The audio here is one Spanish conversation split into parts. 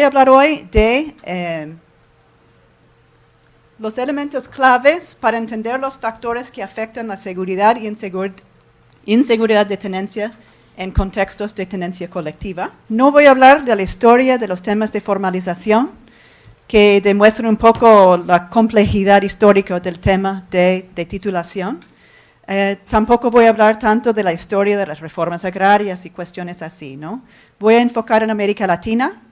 voy a hablar hoy de eh, los elementos claves para entender los factores que afectan la seguridad y inseguridad de tenencia en contextos de tenencia colectiva. No voy a hablar de la historia de los temas de formalización, que demuestran un poco la complejidad histórica del tema de, titulación. Eh, tampoco voy a hablar tanto de la historia de las reformas agrarias y cuestiones así, ¿no? Voy a enfocar en América Latina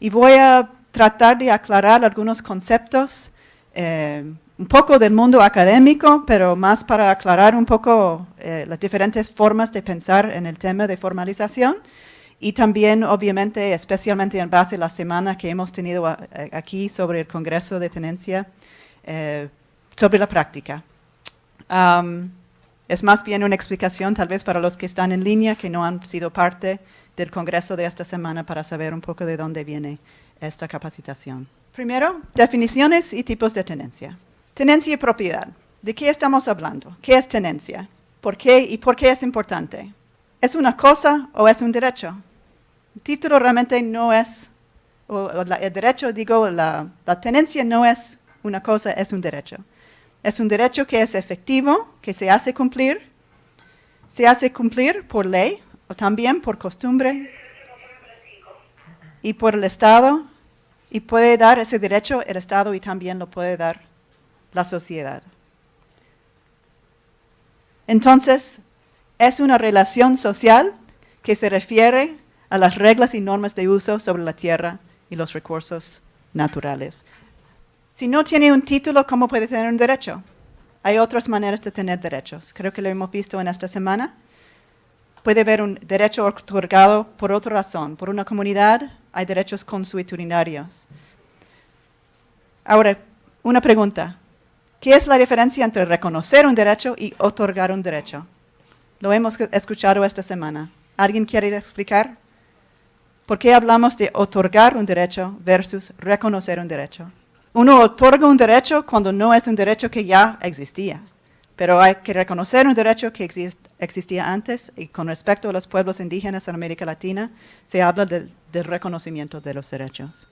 y voy a tratar de aclarar algunos conceptos eh, un poco del mundo académico, pero más para aclarar un poco eh, las diferentes formas de pensar en el tema de formalización y también, obviamente, especialmente en base a la semana que hemos tenido aquí sobre el Congreso de Tenencia, eh, sobre la práctica. es más bien una explicación tal vez para los que están en línea que no han sido parte del Congreso de esta semana para saber un poco de dónde viene esta capacitación. Primero, definiciones y tipos de tenencia. Tenencia y propiedad. ¿De qué estamos hablando? ¿Qué es tenencia? ¿Por qué y por qué es importante? ¿Es una cosa o es un derecho? El título realmente no es, o, el derecho, digo, la, la tenencia no es una cosa, es un derecho. Es un derecho que es efectivo, que se hace cumplir, se hace cumplir por ley o también por costumbre y por el Estado y puede dar ese derecho el Estado y también lo puede dar la sociedad. Entonces, es una relación social que se refiere a las reglas y normas de uso sobre la tierra y los recursos naturales. Si no tiene un título, ¿cómo puede tener un derecho? Hay otras maneras de tener derechos. Creo que lo hemos visto en esta semana. Puede haber un derecho otorgado por otra razón, por una comunidad, hay derechos consuetudinarios. Ahora, una pregunta. ¿Qué es la diferencia entre reconocer un derecho y otorgar un derecho? Lo hemos escuchado esta semana. ¿Alguien quiere explicar? ¿Por qué hablamos de otorgar un derecho versus reconocer un derecho? Uno otorga un derecho cuando no es un derecho que ya existía, pero hay que reconocer un derecho que existía antes y con respecto a los pueblos indígenas en América Latina se habla del del reconocimiento de los derechos.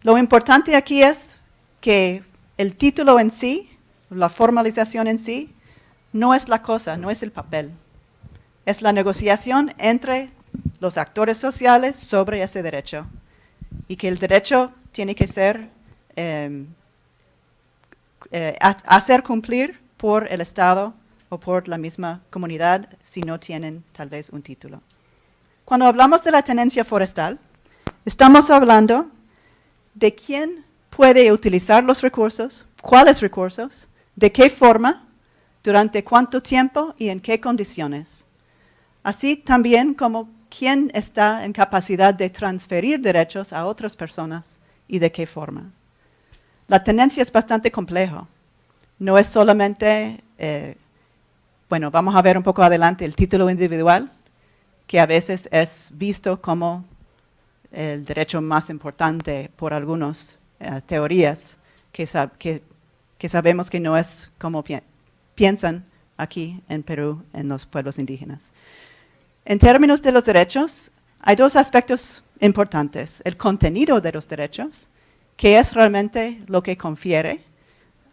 Lo importante aquí es que el título en sí, la formalización en sí, no es la cosa, no es el papel. Es la negociación entre los actores sociales sobre ese derecho. Y que el derecho tiene que ser, em, eh, hacer cumplir por el Estado o por la misma comunidad si no tienen tal vez un título. Cuando hablamos de la tenencia forestal, Estamos hablando de quién puede utilizar los recursos, cuáles recursos, de qué forma, durante cuánto tiempo y en qué condiciones. Así también como quién está en capacidad de transferir derechos a otras personas y de qué forma. La tenencia es bastante compleja. No es solamente, eh, bueno, vamos a ver un poco adelante el título individual, que a veces es visto como el derecho más importante por algunas eh, teorías que, sabemos que no es como piensan aquí en Perú, en los pueblos indígenas. En términos de los derechos, hay dos aspectos importantes. El contenido de los derechos, que es realmente lo que confiere,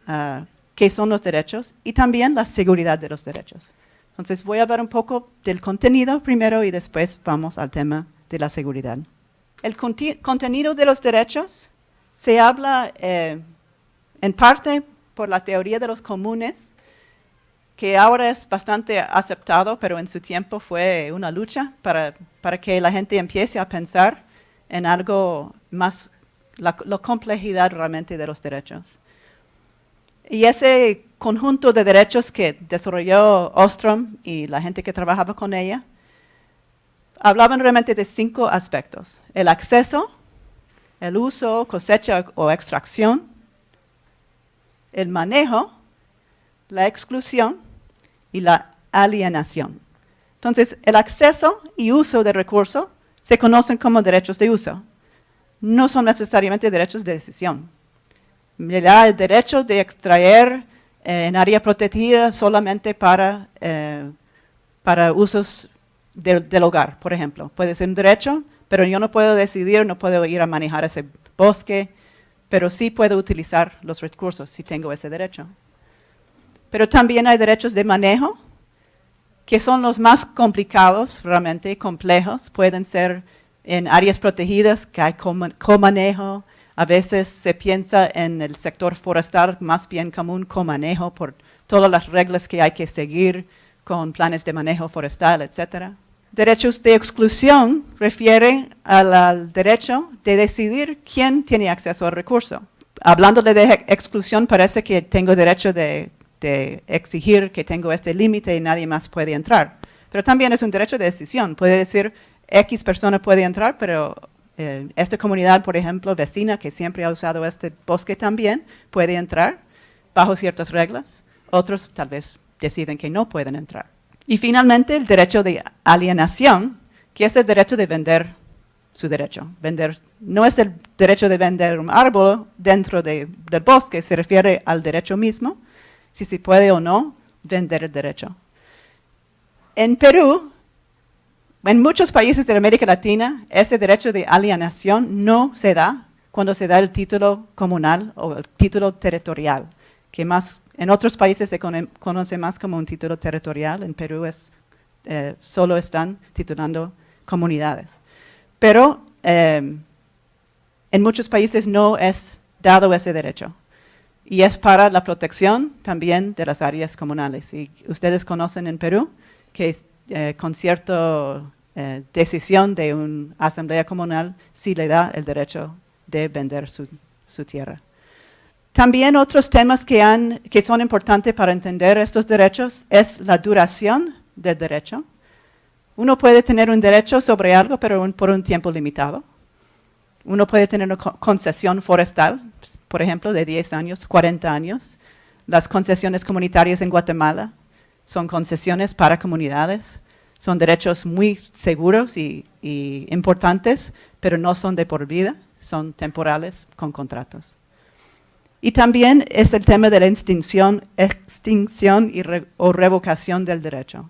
uh, qué son los derechos, y también la seguridad de los derechos. Entonces voy a hablar un poco del contenido primero y después vamos al tema de la seguridad. El contenido de los derechos se habla eh, en parte por la teoría de los comunes, que ahora es bastante aceptado, pero en su tiempo fue una lucha para, que la gente empiece a pensar en algo más, la complejidad realmente de los derechos. Y ese conjunto de derechos que desarrolló Ostrom y la gente que trabajaba con ella, hablaban realmente de cinco aspectos. El acceso, el uso, cosecha o extracción, el manejo, la exclusión y la alienación. Entonces, el acceso y uso de recursos se conocen como derechos de uso. No son necesariamente derechos de decisión. Me da el derecho de extraer eh, en área protegida solamente para, eh, para usos del hogar, por ejemplo. Puede ser un derecho, pero yo no puedo decidir, no puedo ir a manejar ese bosque, pero sí puedo utilizar los recursos si tengo ese derecho. Pero también hay derechos de manejo, que son los más complicados, realmente complejos, pueden ser en áreas protegidas que hay comanejo, a veces se piensa en el sector forestal más bien como un comanejo por todas las reglas que hay que seguir con planes de manejo forestal, etc. Derechos de exclusión refieren al, derecho de decidir quién tiene acceso al recurso. Hablando de exclusión, parece que tengo derecho de de exigir que tengo este límite y nadie más puede entrar. Pero también es un derecho de decisión. Puede decir, X persona puede entrar, pero eh, esta comunidad, por ejemplo, vecina, que siempre ha usado este bosque también, puede entrar bajo ciertas reglas. Otros tal vez deciden que no pueden entrar. Y finalmente, el derecho de alienación, que es el derecho de vender su derecho. Vender, no es el derecho de vender un árbol dentro del bosque, se refiere al derecho mismo, si se puede o no vender el derecho. En Perú, en muchos países de América Latina, ese derecho de alienación no se da cuando se da el título comunal o el título territorial, que más en otros países se conoce más como un título territorial, en Perú es, eh, solo están titulando comunidades. Pero eh, en muchos países no es dado ese derecho y es para la protección también de las áreas comunales. Y ustedes conocen en Perú que eh, con cierta eh, decisión de una asamblea comunal sí le da el derecho de vender su, tierra. También otros temas que son importantes para entender estos derechos es la duración del derecho. Uno puede tener un derecho sobre algo, pero por un tiempo limitado. Uno puede tener una concesión forestal, por ejemplo, de 10 años, 40 años. Las concesiones comunitarias en Guatemala son concesiones para comunidades, son derechos muy seguros y, importantes, pero no son de por vida, son temporales con contratos. Y también es el tema de la extinción, extinción o revocación del derecho.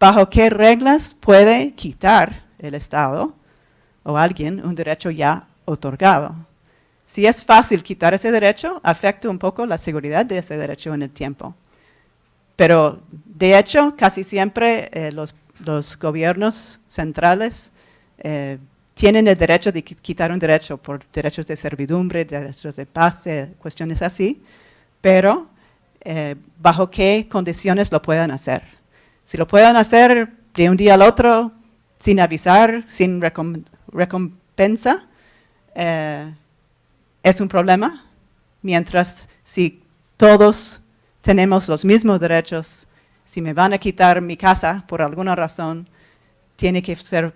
¿Bajo qué reglas puede quitar el Estado o alguien un derecho ya otorgado? Si es fácil quitar ese derecho, afecta un poco la seguridad de ese derecho en el tiempo. Pero, de hecho, casi siempre eh, los, gobiernos centrales eh, tienen el derecho de quitar un derecho por derechos de servidumbre, derechos de paz, eh, cuestiones así, pero bajo qué condiciones lo puedan hacer. Si lo pueden hacer de un día al otro, sin avisar, sin recompensa, es un problema, mientras si todos tenemos los mismos derechos, si me van a quitar mi casa por alguna razón, tiene que ser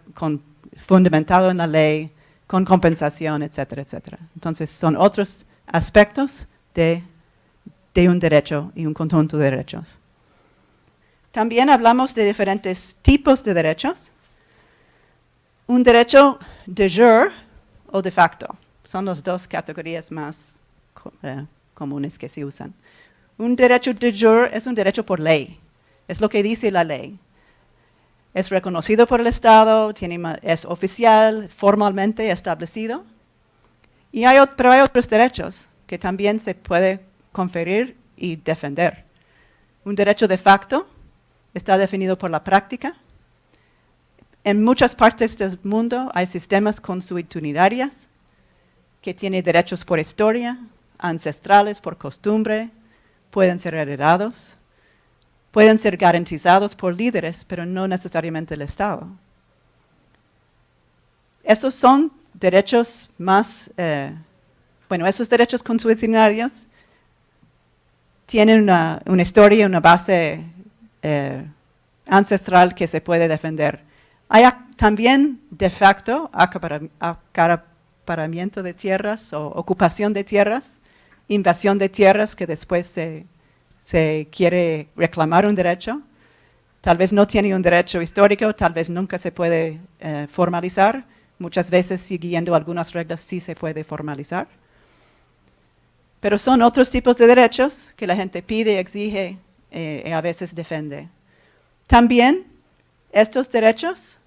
fundamentado en la ley, con compensación, etcétera, etcétera. Entonces, son otros aspectos de, de un derecho y un conjunto de derechos. También hablamos de diferentes tipos de derechos. Un derecho de jure o de facto. Son las dos categorías más eh, comunes que se usan. Un derecho de jure es un derecho por ley, es lo que dice la ley. Es reconocido por el Estado, es oficial, formalmente establecido. Y hay, pero hay otros derechos que también se puede conferir y defender. Un derecho de facto está definido por la práctica. En muchas partes del mundo hay sistemas consuetudinarios que tiene derechos por historia, ancestrales, por costumbre, pueden ser heredados, pueden ser garantizados por líderes, pero no necesariamente el Estado. Estos son derechos más, eh, bueno, esos derechos consuetudinarios tienen una, historia, una base eh, ancestral que se puede defender. Hay también, de facto, de tierras o ocupación de tierras, invasión de tierras que después se, quiere reclamar un derecho. Tal vez no tiene un derecho histórico, tal vez nunca se puede eh, formalizar. Muchas veces, siguiendo algunas reglas, sí se puede formalizar. Pero son otros tipos de derechos que la gente pide, exige eh, y a veces defiende. También estos derechos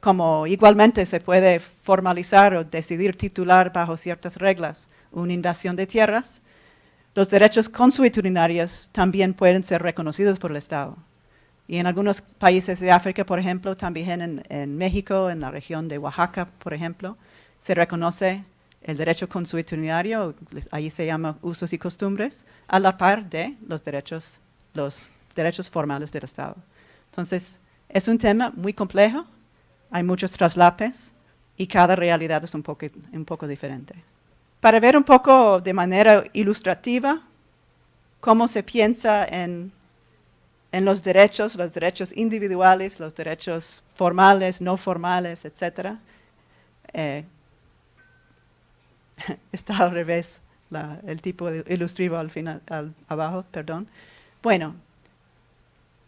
como igualmente se puede formalizar o decidir titular bajo ciertas reglas una invasión de tierras, los derechos consuetudinarios también pueden ser reconocidos por el Estado. Y en algunos países de África, por ejemplo, también en, México, en la región de Oaxaca, por ejemplo, se reconoce el derecho consuetudinario, ahí se llama usos y costumbres, a la par de los derechos, los derechos formales del Estado. Entonces, es un tema muy complejo, hay muchos traslapes y cada realidad es un poco diferente. Para ver un poco de manera ilustrativa cómo se piensa en, los derechos, los derechos individuales, los derechos formales, no formales, etc., eh, está al revés, el tipo ilustrativo al final, abajo, perdón. Bueno,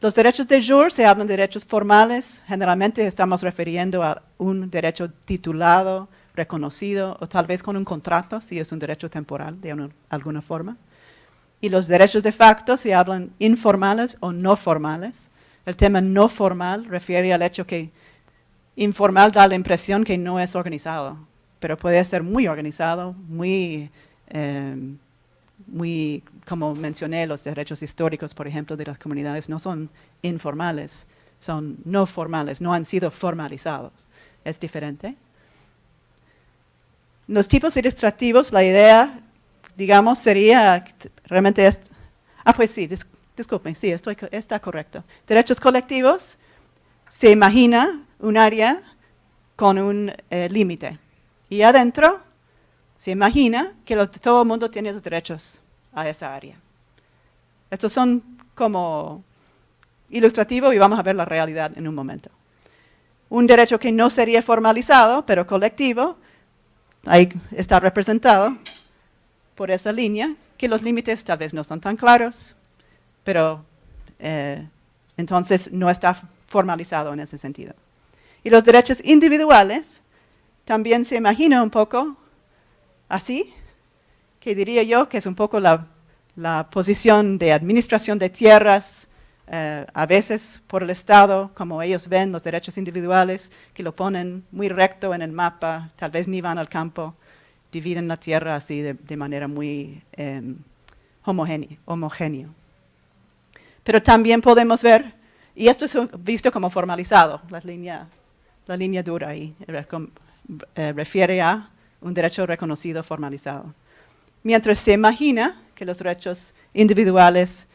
los derechos de jure se hablan de derechos formales, generalmente estamos refiriendo a un derecho titulado, reconocido, o tal vez con un contrato, si es un derecho temporal de alguna forma. Y los derechos de facto se hablan informales o no formales. El tema no formal refiere al hecho que informal da la impresión que no es organizado, pero puede ser muy organizado, muy, eh, muy, como mencioné, los derechos históricos, por ejemplo, de las comunidades no son informales, son no formales, no han sido formalizados. Es diferente. Los tipos ilustrativos, la idea, digamos, sería, realmente es, ah, pues sí, disculpen, sí, estoy, está correcto. Derechos colectivos, se imagina un área con un eh, límite. Y adentro se imagina que todo el mundo tiene los derechos a esa área. Estos son como ilustrativos y vamos a ver la realidad en un momento. Un derecho que no sería formalizado, pero colectivo, ahí está representado por esa línea, que los límites tal vez no son tan claros, pero eh, entonces no está formalizado en ese sentido. Y los derechos individuales también se imagina un poco así, que diría yo que es un poco la, posición de administración de tierras, eh, a veces por el Estado, como ellos ven los derechos individuales, que lo ponen muy recto en el mapa, tal vez ni van al campo, dividen la tierra así de, manera muy eh, homogénea. Pero también podemos ver, y esto es visto como formalizado, la línea, la línea dura ahí, eh, refiere a un derecho reconocido formalizado. Mientras se imagina que los derechos individuales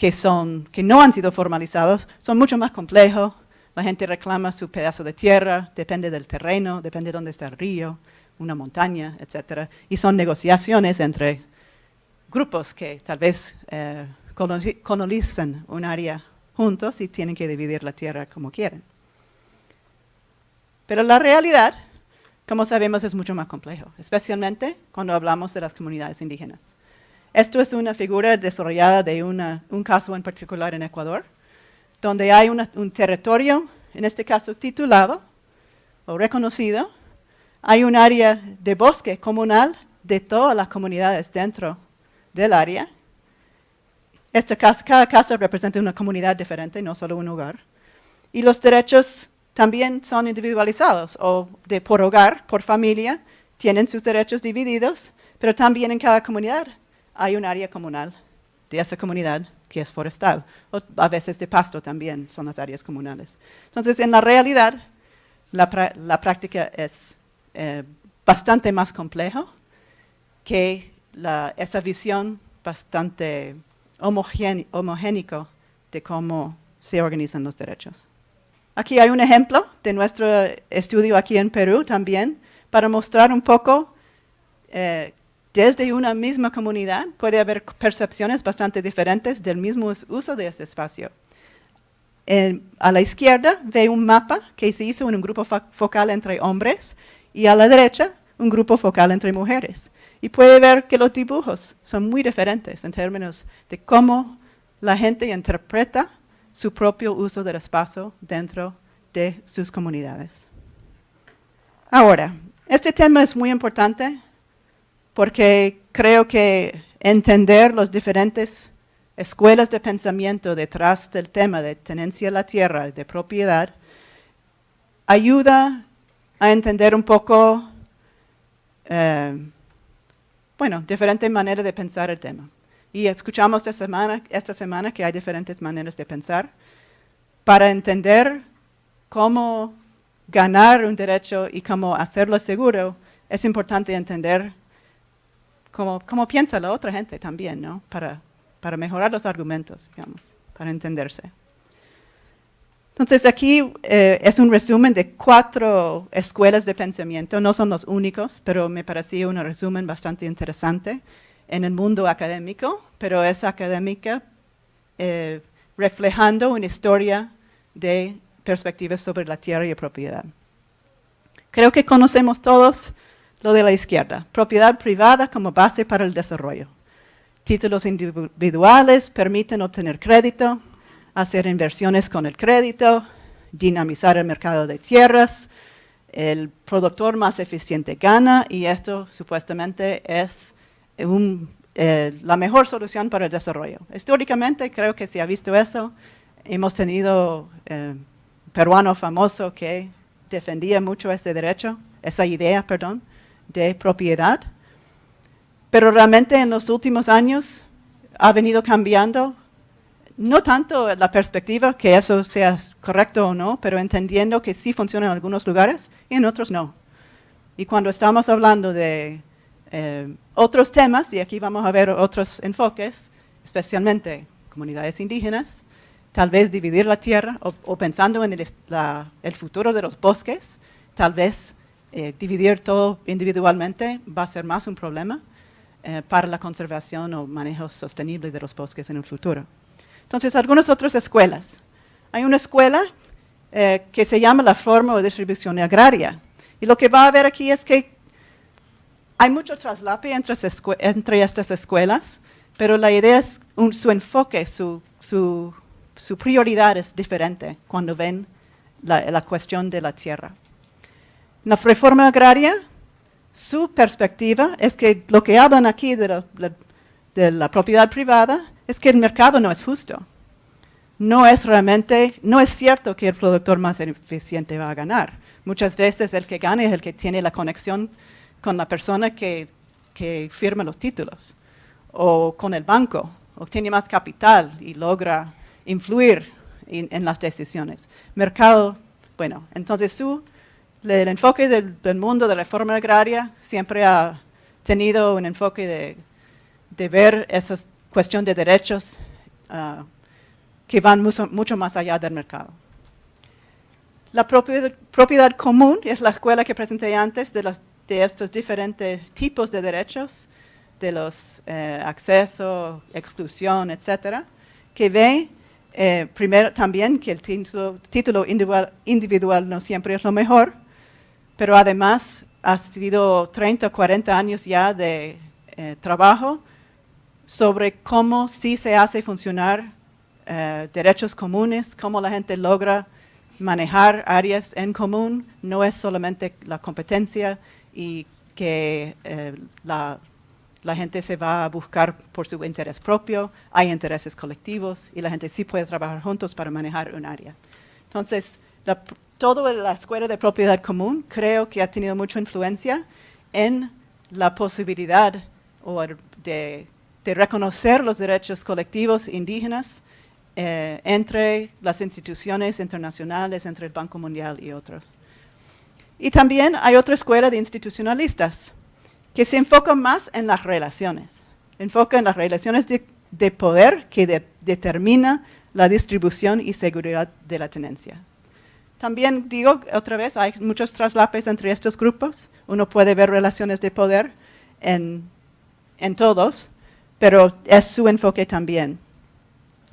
que, son, que no han sido formalizados son mucho más complejos, la gente reclama su pedazo de tierra, depende del terreno, depende de dónde está el río, una montaña, etc. Y son negociaciones entre grupos que tal vez eh, colonizan un área juntos y tienen que dividir la tierra como quieren. Pero la realidad como sabemos, es mucho más complejo, especialmente cuando hablamos de las comunidades indígenas. Esto es una figura desarrollada de un caso en particular en Ecuador, donde hay un territorio, en este caso titulado o reconocido, hay un área de bosque comunal de todas las comunidades dentro del área. Esta casa, cada casa representa una comunidad diferente, no solo un hogar. Y los derechos también son individualizados o de por hogar, por familia, tienen sus derechos divididos, pero también en cada comunidad hay un área comunal de esa comunidad que es forestal, o a veces de pasto también son las áreas comunales. Entonces, en la realidad, la, práctica es eh, bastante más compleja que esa visión bastante homogénica de cómo se organizan los derechos. Aquí hay un ejemplo de nuestro estudio aquí en Perú también, para mostrar un poco, eh, desde una misma comunidad puede haber percepciones bastante diferentes del mismo uso de ese espacio. a la izquierda ve un mapa que se hizo en un grupo focal entre hombres y a la derecha un grupo focal entre mujeres. Y puede ver que los dibujos son muy diferentes en términos de cómo la gente interpreta su propio uso del espacio dentro de sus comunidades. Ahora, este tema es muy importante porque creo que entender las diferentes escuelas de pensamiento detrás del tema de tenencia de la tierra, de propiedad, ayuda a entender un poco, eh, bueno, diferentes maneras de pensar el tema. Y escuchamos esta semana, esta semana que hay diferentes maneras de pensar para entender cómo ganar un derecho y cómo hacerlo seguro, es importante entender cómo, cómo piensa la otra gente también, ¿no? Para, para mejorar los argumentos, digamos, para entenderse. Entonces aquí eh, es un resumen de cuatro escuelas de pensamiento, no son los únicos, pero me pareció un resumen bastante interesante en el mundo académico, pero es académica eh, reflejando una historia de perspectivas sobre la tierra y propiedad. Creo que conocemos todos lo de la izquierda, propiedad privada como base para el desarrollo. Títulos individuales permiten obtener crédito, hacer inversiones con el crédito, dinamizar el mercado de tierras, el productor más eficiente gana y esto supuestamente es eh, la mejor solución para el desarrollo. Históricamente creo que se ha visto eso. Hemos tenido eh, un peruano famoso que defendía mucho ese derecho, esa idea, perdón, de propiedad. Pero realmente en los últimos años ha venido cambiando, no tanto la perspectiva que eso sea correcto o no, pero entendiendo que sí funciona en algunos lugares y en otros no. Y cuando estamos hablando de eh, otros temas, y aquí vamos a ver otros enfoques, especialmente comunidades indígenas, tal vez dividir la tierra o, pensando en el, futuro de los bosques, tal vez eh, dividir todo individualmente va a ser más un problema eh, para la conservación o manejo sostenible de los bosques en el futuro. Entonces, algunas otras escuelas. Hay una escuela que se llama la forma o distribución agraria. Y lo que va a ver aquí es que hay mucho traslape entre, estas escuelas, pero la idea es su enfoque, su, prioridad es diferente cuando ven la, cuestión de la tierra. La reforma agraria, su perspectiva es que lo que hablan aquí de la, propiedad privada es que el mercado no es justo. No es realmente, no es cierto que el productor más eficiente va a ganar. Muchas veces el que gana es el que tiene la conexión con la persona que, firma los títulos, o con el banco, obtiene más capital y logra influir en, las decisiones. Mercado, bueno, entonces su, el enfoque del, mundo de la reforma agraria siempre ha tenido un enfoque de, ver esa cuestión de derechos ah, que van mucho, más allá del mercado. La propiedad, común es la escuela que presenté antes de estos diferentes tipos de derechos, de los eh, acceso, exclusión, etcétera, que ve eh, primero también que el título, individual, no siempre es lo mejor, pero además ha sido 30 o 40 años ya de eh, trabajo sobre cómo sí se hace funcionar derechos comunes, cómo la gente logra manejar áreas en común, no es solamente la competencia y que eh, la, gente se va a buscar por su interés propio, hay intereses colectivos y la gente sí puede trabajar juntos para manejar un área. Entonces, toda la escuela de propiedad común creo que ha tenido mucha influencia en la posibilidad de, reconocer los derechos colectivos indígenas eh, entre las instituciones internacionales, entre el Banco Mundial y otros. Y también hay otra escuela de institucionalistas que se enfoca más en las relaciones, enfoca en las relaciones de, poder que determina la distribución y seguridad de la tenencia. También digo otra vez, hay muchos traslapes entre estos grupos. Uno puede ver relaciones de poder en, en todos, pero es su enfoque también.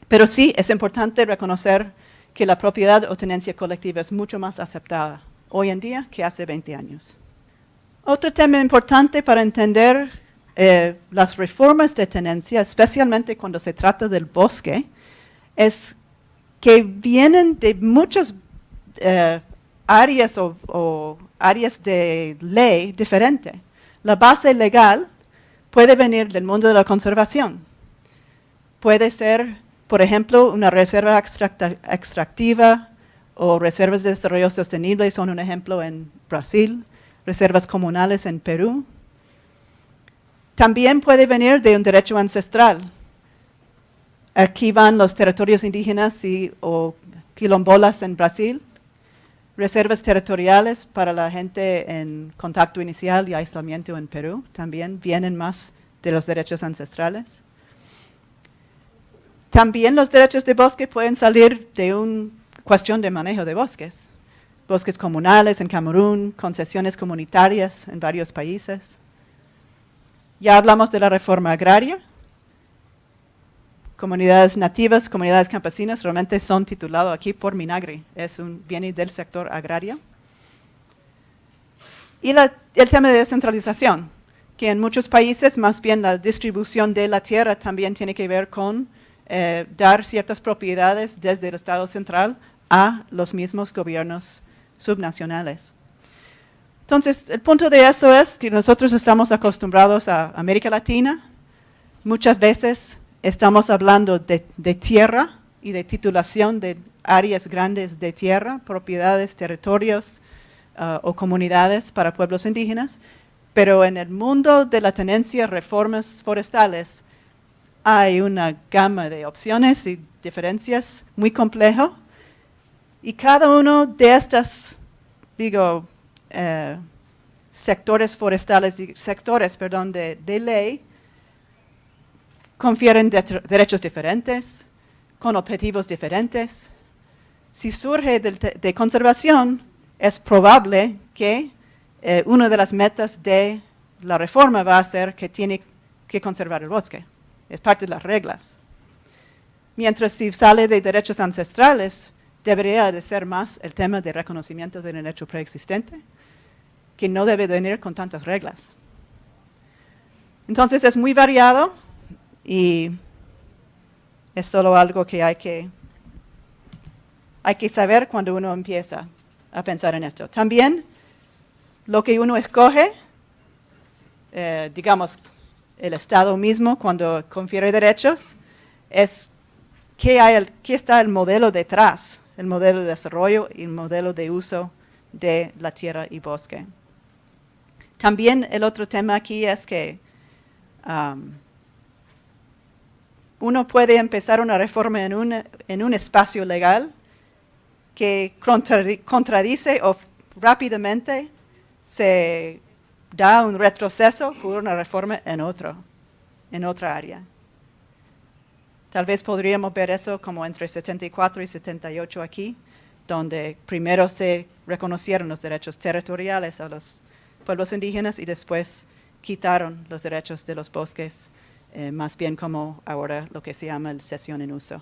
Pero sí, es importante reconocer que la propiedad o tenencia colectiva es mucho más aceptada hoy en día que hace 20 años. Otro tema importante para entender eh, las reformas de tenencia, especialmente cuando se trata del bosque, es que vienen de muchas eh, áreas o, áreas de ley diferentes. La base legal puede venir del mundo de la conservación. Puede ser, por ejemplo, una reserva extractiva o reservas de desarrollo sostenible son un ejemplo en Brasil, reservas comunales en Perú. También puede venir de un derecho ancestral. Aquí van los territorios indígenas y, o quilombolas en Brasil, reservas territoriales para la gente en contacto inicial y aislamiento en Perú, también vienen más de los derechos ancestrales. También los derechos de bosque pueden salir de una cuestión de manejo de bosques. Bosques comunales en Camerún, concesiones comunitarias en varios países. Ya hablamos de la reforma agraria, comunidades nativas, comunidades campesinas, realmente son titulados aquí por Minagri, es un bien del sector agrario. Y el tema de descentralización, que en muchos países más bien la distribución de la tierra también tiene que ver con eh, dar ciertas propiedades desde el Estado central a los mismos gobiernos subnacionales. Entonces, el punto de eso es que nosotros estamos acostumbrados a América Latina, muchas veces Estamos hablando de, tierra y de titulación de áreas grandes de tierra, propiedades, territorios uh, o comunidades para pueblos indígenas, pero en el mundo de la tenencia, reformas forestales, hay una gama de opciones y diferencias muy complejo. Y cada uno de estos, digo, eh, sectores forestales, sectores, perdón, de ley, confieren derechos diferentes, con objetivos diferentes. Si surge de, conservación, es probable que eh, una de las metas de la reforma va a ser que tiene que conservar el bosque. Es parte de las reglas. Mientras si sale de derechos ancestrales, debería de ser más el tema de reconocimiento del derecho preexistente, que no debe venir con tantas reglas. Entonces es muy variado, y es solo algo que hay que, hay que saber cuando uno empieza a pensar en esto. También lo que uno escoge, eh, digamos, el Estado mismo cuando confiere derechos, es qué, hay qué está el modelo detrás, el modelo de desarrollo y el modelo de uso de la tierra y bosque. También el otro tema aquí es que um, uno puede empezar una reforma en un, espacio legal que contradice o rápidamente se da un retroceso por una reforma en otro, en otra área. Tal vez podríamos ver eso como entre 74 y 78 aquí, donde primero se reconocieron los derechos territoriales a los pueblos indígenas y después quitaron los derechos de los bosques eh, más bien como ahora lo que se llama el sesión en uso.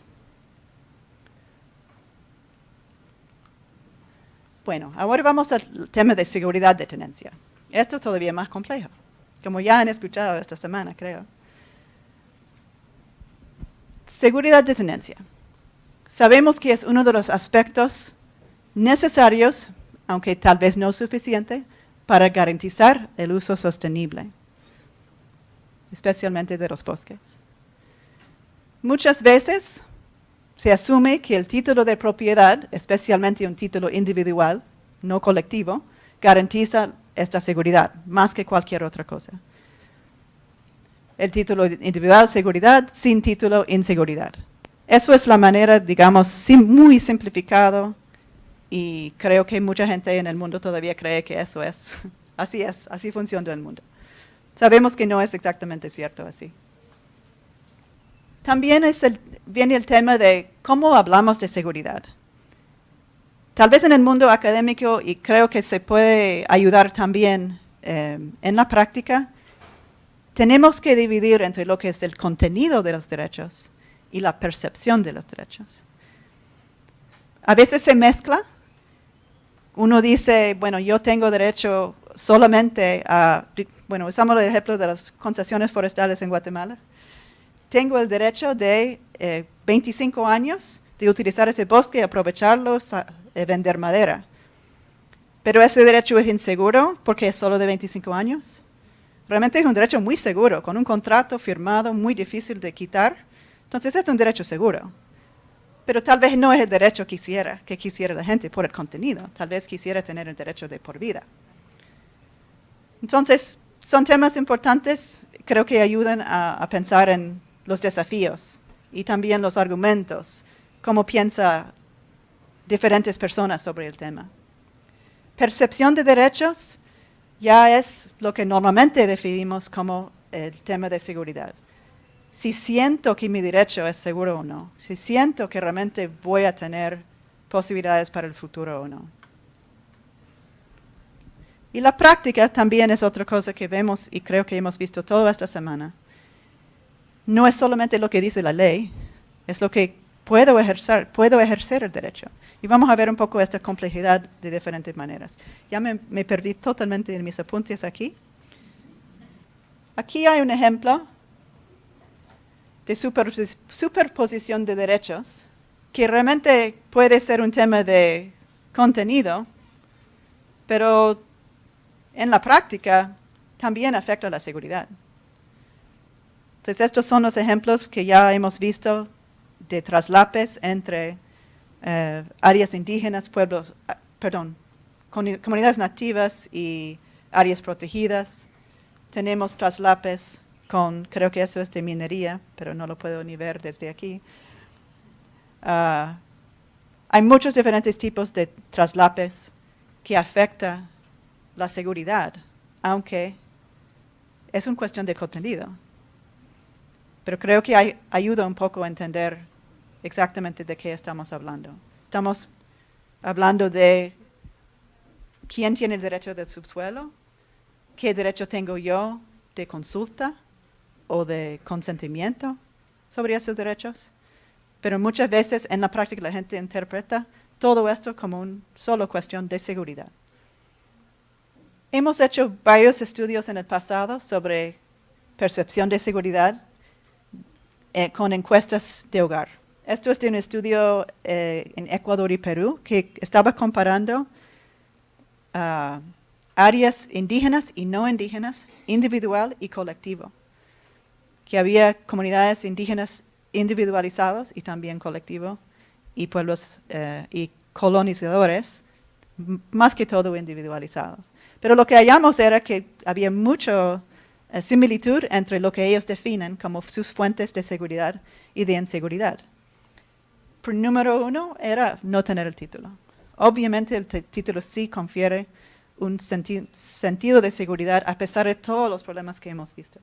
Bueno, ahora vamos al tema de seguridad de tenencia. Esto es todavía más complejo, como ya han escuchado esta semana, creo. Seguridad de tenencia. Sabemos que es uno de los aspectos necesarios, aunque tal vez no suficiente, para garantizar el uso sostenible especialmente de los bosques. Muchas veces se asume que el título de propiedad, especialmente un título individual, no colectivo, garantiza esta seguridad más que cualquier otra cosa. El título individual, seguridad, sin título, inseguridad. Eso es la manera, digamos, muy simplificado y creo que mucha gente en el mundo todavía cree que eso es. Así es, así funciona el mundo. Sabemos que no es exactamente cierto así. También viene el tema de cómo hablamos de seguridad. Tal vez en el mundo académico, y creo que se puede ayudar también eh, en la práctica, tenemos que dividir entre lo que es el contenido de los derechos y la percepción de los derechos. A veces se mezcla. Uno dice, bueno, yo tengo derecho solamente a, bueno, usamos el ejemplo de las concesiones forestales en Guatemala. Tengo el derecho de 25 eh, años de utilizar ese bosque aprovecharlo, y vender madera. Pero ese derecho es inseguro porque es solo de 25 años. Realmente es un derecho muy seguro, con un contrato firmado muy difícil de quitar. Entonces es un derecho seguro. pero tal vez no es el derecho que quisiera, que quisiera la gente por el contenido. Tal vez quisiera tener el derecho de por vida. Entonces, son temas importantes, creo que ayudan a, pensar en los desafíos y también los argumentos, cómo piensa diferentes personas sobre el tema. Percepción de derechos ya es lo que normalmente definimos como el tema de seguridad. Si siento que mi derecho es seguro o no, si siento que realmente voy a tener posibilidades para el futuro o no. Y la práctica también es otra cosa que vemos y creo que hemos visto toda esta semana. No es solamente lo que dice la ley, es lo que puedo ejercer, puedo ejercer el derecho. Y vamos a ver un poco esta complejidad de diferentes maneras. Ya me, perdí totalmente en mis apuntes aquí. Aquí hay un ejemplo de superposición de derechos que realmente puede ser un tema de contenido, pero en la práctica también afecta la seguridad. Entonces, estos son los ejemplos que ya hemos visto de traslapes entre eh, áreas indígenas, pueblos, ah, perdón, comunidades nativas y áreas protegidas. Tenemos traslapes con, creo que eso es de minería, pero no lo puedo ni ver desde aquí. Ah, hay muchos diferentes tipos de traslapes que afectan la seguridad, aunque es una cuestión de contenido. Pero creo que ayuda un poco a entender exactamente de qué estamos hablando. Estamos hablando de quién tiene el derecho del subsuelo, qué derecho tengo yo de consulta o de consentimiento sobre esos derechos. Pero muchas veces en la práctica la gente interpreta todo esto como una solo cuestión de seguridad. Hemos hecho varios estudios en el pasado sobre percepción de seguridad eh, con encuestas de hogar. Esto es de un estudio eh, en Ecuador y Perú que estaba comparando ah, áreas indígenas y no indígenas, individual y colectivo. Que había comunidades indígenas individualizadas y también colectivo, y pueblos eh, y colonizadores, más que todo individualizados. Pero lo que hallamos era que había mucha eh, similitud entre lo que ellos definen como sus fuentes de seguridad y de inseguridad. Por número uno era no tener el título. Obviamente el título sí confiere un sentido de seguridad a pesar de todos los problemas que hemos visto.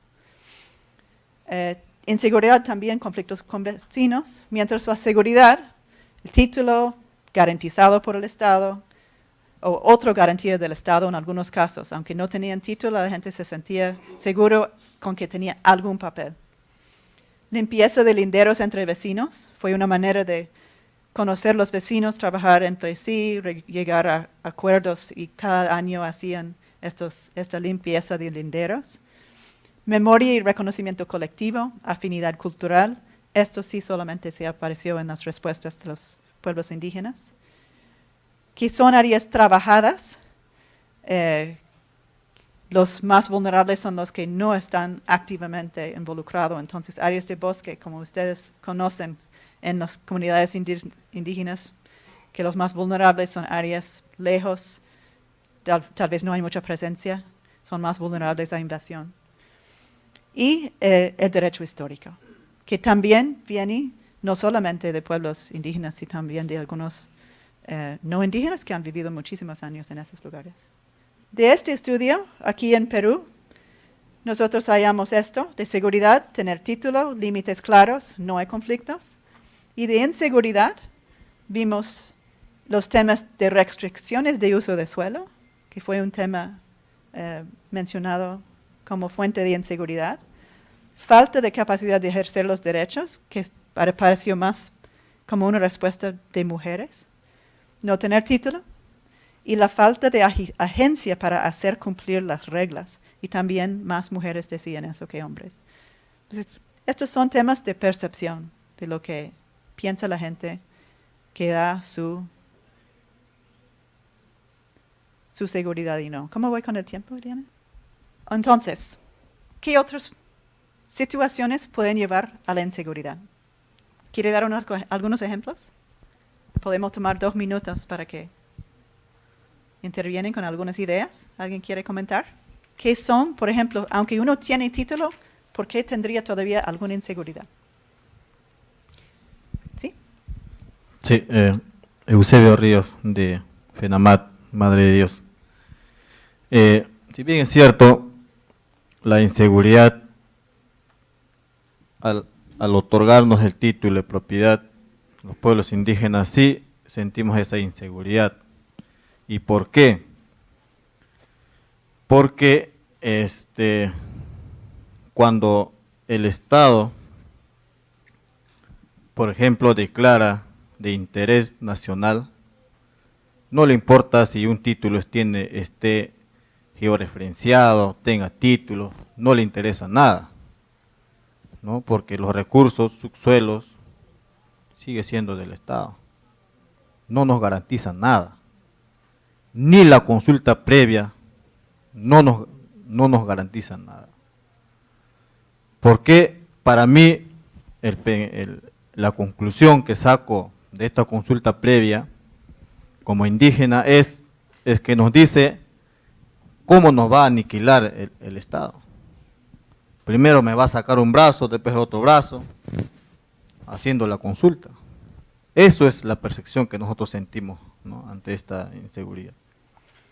Eh, inseguridad también, conflictos con vecinos, mientras la seguridad, el título garantizado por el Estado, o otra garantía del Estado en algunos casos. Aunque no tenían título, la gente se sentía seguro con que tenía algún papel. Limpieza de linderos entre vecinos fue una manera de conocer los vecinos, trabajar entre sí, llegar a acuerdos y cada año hacían estos, esta limpieza de linderos. Memoria y reconocimiento colectivo, afinidad cultural, esto sí solamente se apareció en las respuestas de los pueblos indígenas que son áreas trabajadas. Eh, los más vulnerables son los que no están activamente involucrados. Entonces, áreas de bosque, como ustedes conocen en las comunidades indígenas, que los más vulnerables son áreas lejos, tal, vez no hay mucha presencia, son más vulnerables a invasión. Y eh, el derecho histórico, que también viene no solamente de pueblos indígenas, sino también de algunos eh, no indígenas que han vivido muchísimos años en esos lugares. De este estudio, aquí en Perú, nosotros hallamos esto, de seguridad, tener título, límites claros, no hay conflictos. Y de inseguridad, vimos los temas de restricciones de uso de suelo, que fue un tema eh, mencionado como fuente de inseguridad. Falta de capacidad de ejercer los derechos, que pareció más como una respuesta de mujeres no tener título y la falta de agencia para hacer cumplir las reglas. Y también más mujeres decían eso que hombres. estos son temas de percepción de lo que piensa la gente que da su, su seguridad y no. ¿Cómo voy con el tiempo, Diana? Entonces, ¿qué otras situaciones pueden llevar a la inseguridad? ¿Quiere dar unos, algunos ejemplos? Podemos tomar dos minutos para que intervienen con algunas ideas. ¿Alguien quiere comentar? ¿Qué son, por ejemplo, aunque uno tiene título, por qué tendría todavía alguna inseguridad? ¿Sí? Sí, eh, Eusebio Ríos de FENAMAT, Madre de Dios. Eh, si bien es cierto, la inseguridad al, al, otorgarnos el título de propiedad, los pueblos indígenas sí sentimos esa inseguridad. ¿Y por qué? Porque este, cuando el Estado, por ejemplo, declara de interés nacional, no le importa si un título tiene, esté georreferenciado, tenga título, no le interesa nada, ¿no? porque los recursos, subsuelos, sigue siendo del Estado. No nos garantiza nada. Ni la consulta previa no nos, no nos garantiza nada. Porque para mí la conclusión que saco de esta consulta previa como indígena es, es que nos dice cómo nos va a aniquilar el, el, Estado. Primero me va a sacar un brazo, después otro brazo, haciendo la consulta. Eso es la percepción que nosotros sentimos ante esta inseguridad.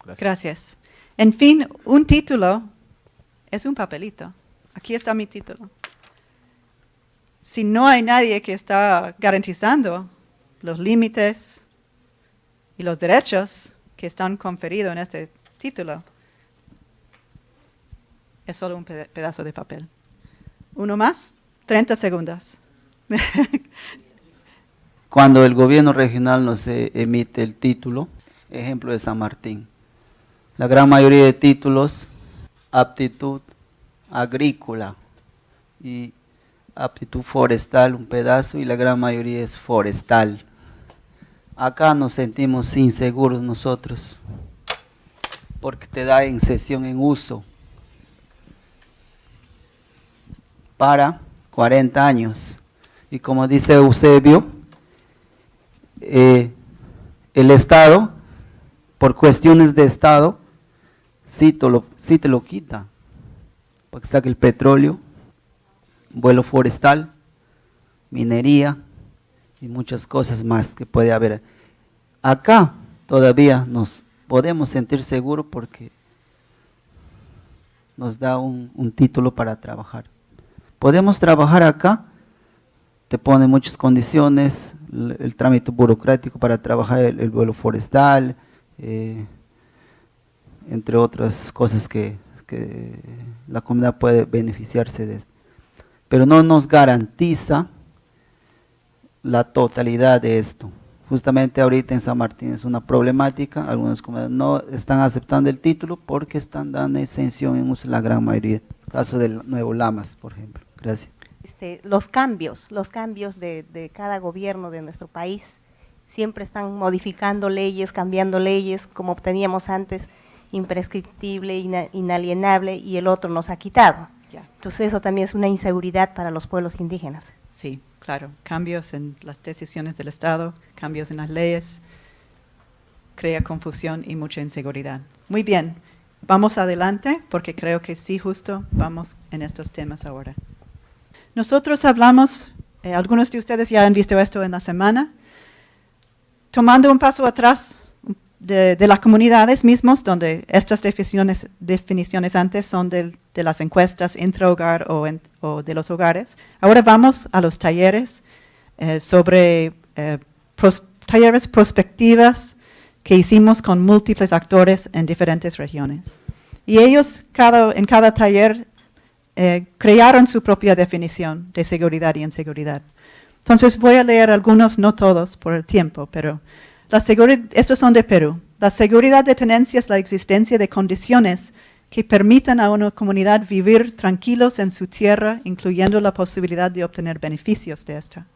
Gracias. Gracias. En fin, un título es un papelito. Aquí está mi título. Si no hay nadie que está garantizando los límites y los derechos que están conferidos en este título, es solo un pedazo de papel. Uno más, 30 segundos. Cuando el gobierno regional nos emite el título, ejemplo de San Martín, la gran mayoría de títulos, aptitud agrícola y aptitud forestal, un pedazo, y la gran mayoría es forestal. Acá nos sentimos inseguros nosotros, porque te da en sesión en uso para 40 años. Y como dice Eusebio, eh, el Estado, por cuestiones de Estado, sí te lo, sí te lo quita, porque saca el petróleo, vuelo forestal, minería y muchas cosas más que puede haber. Acá todavía nos podemos sentir seguros porque nos da un título para trabajar podemos trabajar acá, te pone muchas condiciones, el, trámite burocrático para trabajar el, vuelo forestal, eh, entre otras cosas que, la comunidad puede beneficiarse de esto. Pero no nos garantiza la totalidad de esto. Justamente ahorita en San Martín es una problemática, algunas comunidades no están aceptando el título porque están dando exención en la gran mayoría, caso del Nuevo Lamas, por ejemplo. Gracias. Este, los cambios, los cambios de, cada gobierno de nuestro país siempre están modificando leyes, cambiando leyes, como teníamos antes, imprescriptible, inalienable, y el otro nos ha quitado. Entonces eso también es una inseguridad para los pueblos indígenas. Sí, claro, cambios en las decisiones del Estado, cambios en las leyes, crea confusión y mucha inseguridad. Muy bien, vamos adelante porque creo que sí, justo vamos en estos temas ahora. Nosotros hablamos, eh, algunos de ustedes ya han visto esto en la semana, tomando un paso atrás de, las comunidades mismos, donde estas definiciones, antes son de, las encuestas intra-hogar o, de los hogares. Ahora vamos a los talleres eh, sobre eh, talleres prospectivas que hicimos con múltiples actores en diferentes regiones. Y ellos cada, en cada taller eh, crearon su propia definición de seguridad y inseguridad. Entonces voy a leer algunos, no todos por el tiempo, pero la estos son de Perú. La seguridad de tenencia es la existencia de condiciones que permitan a una comunidad vivir tranquilos en su tierra, incluyendo la posibilidad de obtener beneficios de esta.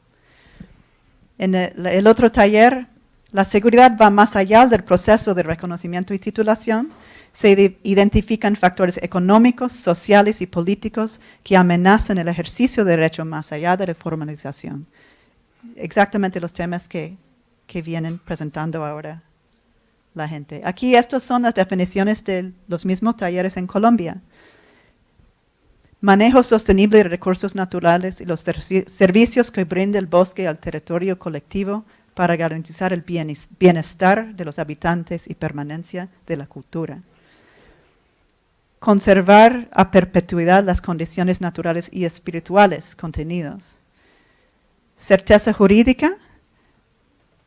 En el otro taller, la seguridad va más allá del proceso de reconocimiento y titulación, se identifican factores económicos, sociales y políticos que amenazan el ejercicio de derecho más allá de la formalización. exactamente los temas que, que vienen presentando ahora la gente. Aquí estas son las definiciones de los mismos talleres en Colombia. Manejo sostenible de recursos naturales y los servicios que brinda el bosque al territorio colectivo para garantizar el bienestar de los habitantes y permanencia de la cultura. Conservar a perpetuidad las condiciones naturales y espirituales contenidos. Certeza jurídica,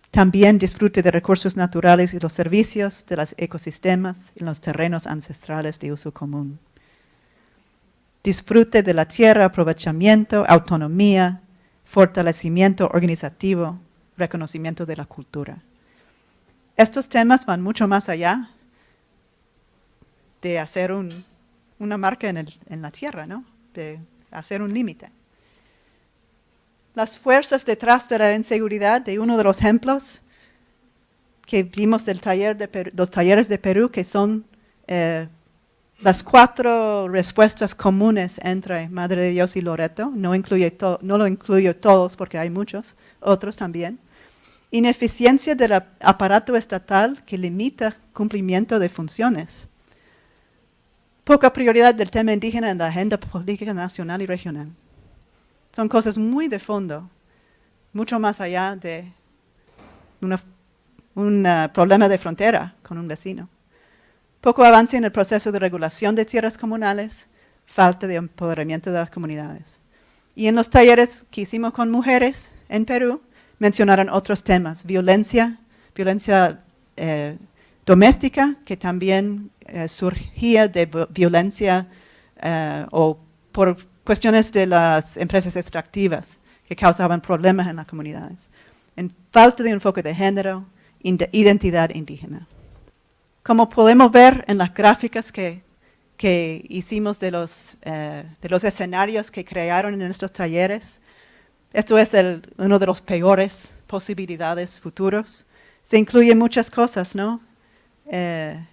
también disfrute de recursos naturales y los servicios de los ecosistemas en los terrenos ancestrales de uso común. Disfrute de la tierra, aprovechamiento, autonomía, fortalecimiento organizativo, reconocimiento de la cultura. Estos temas van mucho más allá de hacer una marca en, la tierra, ¿no? de hacer un límite. Las fuerzas detrás de la inseguridad, de uno de los ejemplos que vimos del taller de los talleres de Perú, que son eh, las cuatro respuestas comunes entre Madre de Dios y Loreto, no, incluye no lo incluyo todos porque hay muchos, otros también. Ineficiencia del aparato estatal que limita cumplimiento de funciones. Poca prioridad del tema indígena en la agenda política nacional y regional. Son cosas muy de fondo, mucho más allá de un uh, problema de frontera con un vecino. Poco avance en el proceso de regulación de tierras comunales, falta de empoderamiento de las comunidades. Y en los talleres que hicimos con mujeres en Perú, mencionaron otros temas, violencia, violencia eh, doméstica, que también eh, surgía de violencia eh, o por cuestiones de las empresas extractivas que causaban problemas en las comunidades. En falta de enfoque de género, identidad indígena. Como podemos ver en las gráficas que, que hicimos de los, de los escenarios que crearon en nuestros talleres, esto es uno de los peores posibilidades futuros. Se incluyen muchas cosas, ¿no? Eh,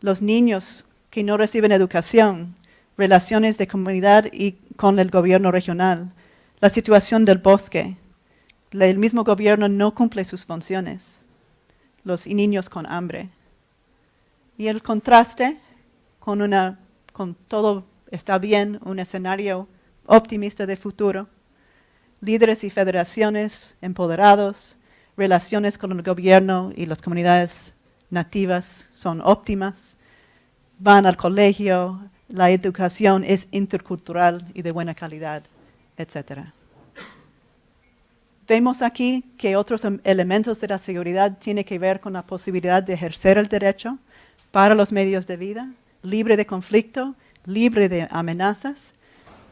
los niños que no reciben educación, relaciones de comunidad y con el gobierno regional, la situación del bosque. El mismo gobierno no cumple sus funciones. Los niños con hambre. Y el contraste con, una, con todo está bien, un escenario optimista de futuro líderes y federaciones empoderados, relaciones con el gobierno y las comunidades nativas son óptimas, van al colegio, la educación es intercultural y de buena calidad, etc. Vemos aquí que otros em, elementos de la seguridad tienen que ver con la posibilidad de ejercer el derecho para los medios de vida, libre de conflicto, libre de amenazas,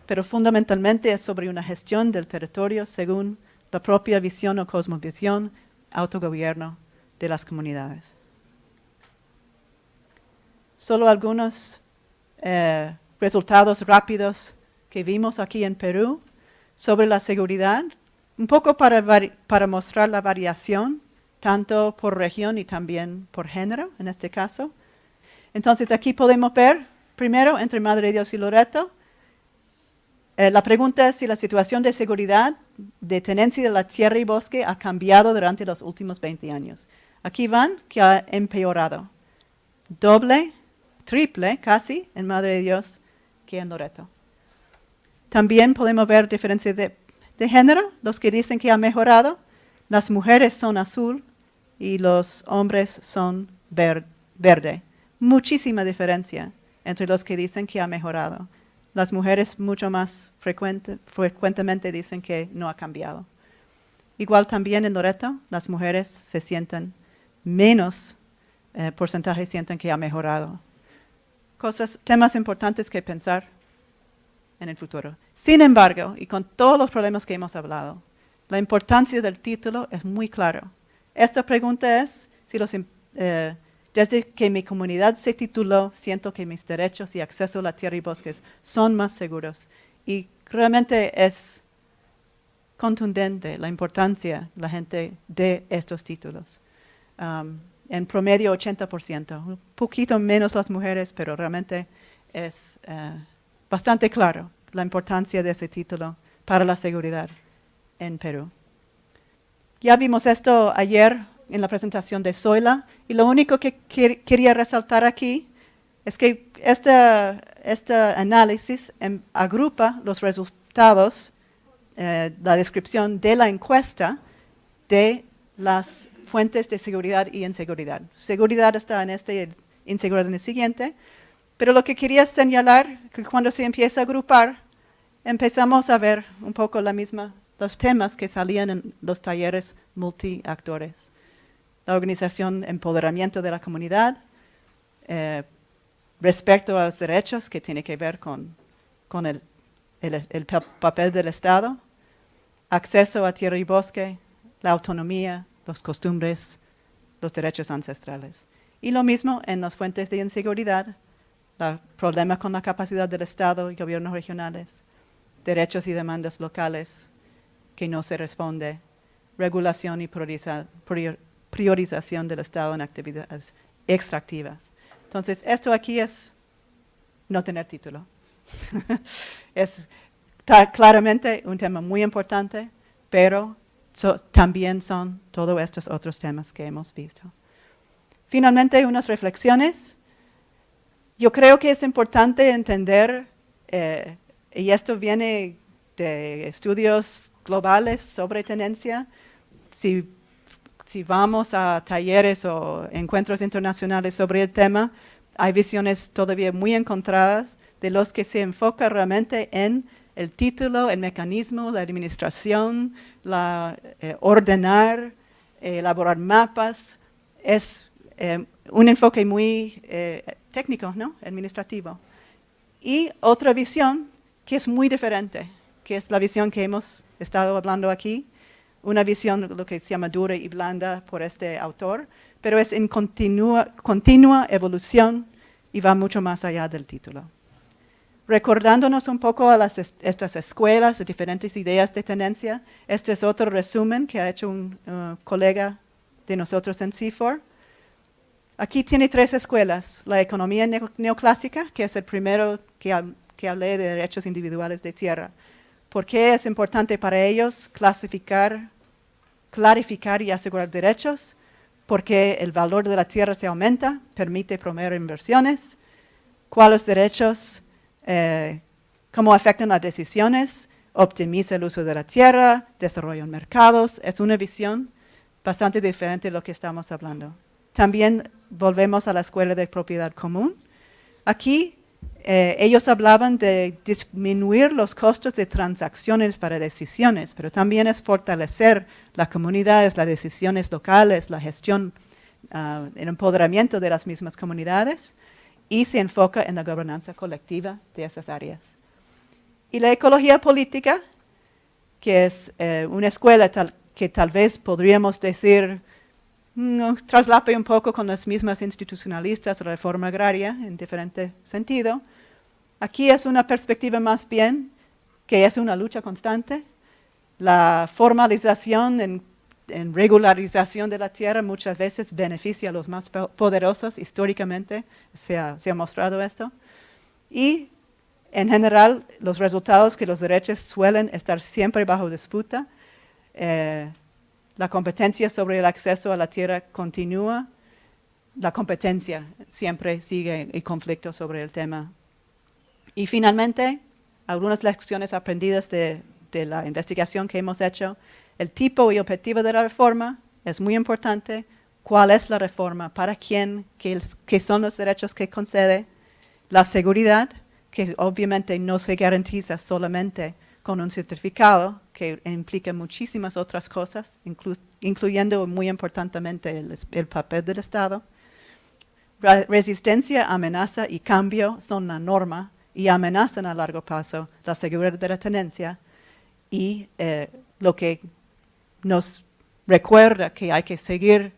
pero fundamentalmente es sobre una gestión del territorio según la propia visión o cosmovisión, autogobierno de las comunidades. Solo algunos eh, resultados rápidos que vimos aquí en Perú sobre la seguridad, un poco para, mostrar la variación, tanto por región y también por género, en este caso. Entonces aquí podemos ver, primero, entre Madre Dios y Loreto, eh, la pregunta es si la situación de seguridad de tenencia de la tierra y bosque ha cambiado durante los últimos 20 años. Aquí van que ha empeorado. Doble, triple casi en Madre de Dios que en Loreto. También podemos ver diferencia de, género, los que dicen que ha mejorado. Las mujeres son azul y los hombres son verde. Muchísima diferencia entre los que dicen que ha mejorado. Las mujeres mucho más frecuentemente dicen que no ha cambiado. Igual también en Loreto, las mujeres se sienten menos eh, porcentaje sienten que ha mejorado. Cosas, temas importantes que pensar en el futuro. Sin embargo, y con todos los problemas que hemos hablado, la importancia del título es muy claro. Esta pregunta es si los eh, desde que mi comunidad se tituló, siento que mis derechos y acceso a la tierra y bosques son más seguros. Y realmente es contundente la importancia la gente de estos títulos. Um, en promedio 80%, un poquito menos las mujeres, pero realmente es uh, bastante claro la importancia de ese título para la seguridad en Perú. Ya vimos esto ayer en la presentación de Zoila y lo único que quería resaltar aquí es que este, este análisis em, agrupa los resultados, eh, la descripción de la encuesta de las fuentes de seguridad y inseguridad. Seguridad está en este y inseguridad en el siguiente, pero lo que quería señalar, que cuando se empieza a agrupar, empezamos a ver un poco la misma, los temas que salían en los talleres multiactores. La organización, empoderamiento de la comunidad, eh, respecto a los derechos que tiene que ver con, el papel del Estado, acceso a tierra y bosque, la autonomía, las costumbres, los derechos ancestrales. Y lo mismo en las fuentes de inseguridad, el problema con la capacidad del Estado y gobiernos regionales, derechos y demandas locales que no se responde, regulación y priorización del Estado en actividades extractivas. Entonces, esto aquí es no tener título. es claramente un tema muy importante, pero también son todos estos otros temas que hemos visto. Finalmente, unas reflexiones. Yo creo que es importante entender, eh, y esto viene de estudios globales sobre tenencia, si, si vamos a talleres o encuentros internacionales sobre el tema, hay visiones todavía muy encontradas de los que se enfoca realmente en el título, el mecanismo, la administración, la, eh, ordenar, eh, elaborar mapas, es eh, un enfoque muy técnico, ¿no? administrativo. Y otra visión que es muy diferente, que es la visión que hemos estado hablando aquí, una visión lo que se llama dura y blanda por este autor, pero es en continua, continua evolución y va mucho más allá del título recordándonos un poco a las estas escuelas, de diferentes ideas de tendencia. Este es otro resumen que ha hecho un uh, colega de nosotros en CIFOR. Aquí tiene tres escuelas. La economía neoclásica, que es el primero que, que hablé de derechos individuales de tierra. ¿Por qué es importante para ellos clasificar, clarificar y asegurar derechos? Porque el valor de la tierra se aumenta, permite promover inversiones. ¿Cuáles derechos eh, cómo afectan las decisiones, optimiza el uso de la tierra, desarrolla mercados. Es una visión bastante diferente de lo que estamos hablando. También volvemos a la escuela de propiedad común. Aquí eh, ellos hablaban de disminuir los costos de transacciones para decisiones, pero también es fortalecer las comunidades, las decisiones locales, la gestión, uh, el empoderamiento de las mismas comunidades y se enfoca en la gobernanza colectiva de esas áreas. Y la ecología política, que es eh, una escuela que tal vez podríamos decir no, traslape un poco con las mismas institucionalistas, reforma agraria en diferente sentido. Aquí es una perspectiva más bien que es una lucha constante. La formalización en en regularización de la tierra muchas veces beneficia a los más poderosos, históricamente se ha, mostrado esto. Y en general, los resultados que los derechos suelen estar siempre bajo disputa. Eh, la competencia sobre el acceso a la tierra continúa. La competencia siempre sigue el conflicto sobre el tema. Y finalmente, algunas lecciones aprendidas de la investigación que hemos hecho el tipo y objetivo de la reforma es muy importante. ¿Cuál es la reforma? ¿Para quién? ¿Qué, son los derechos que concede? La seguridad, que obviamente no se garantiza solamente con un certificado, que implica muchísimas otras cosas, incluyendo muy importantemente el, papel del Estado. resistencia, amenaza y cambio son la norma y amenazan a largo plazo la seguridad de la tenencia y eh, lo que nos recuerda que hay que seguir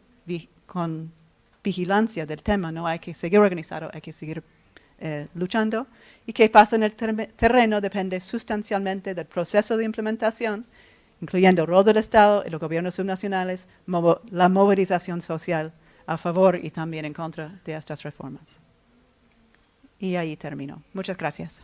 con vigilancia del tema, no hay que seguir organizado, hay que seguir eh, luchando. Y qué pasa en el terreno depende sustancialmente del proceso de implementación, incluyendo el rol del Estado y los gobiernos subnacionales, la movilización social a favor y también en contra de estas reformas. Y ahí termino. Muchas gracias.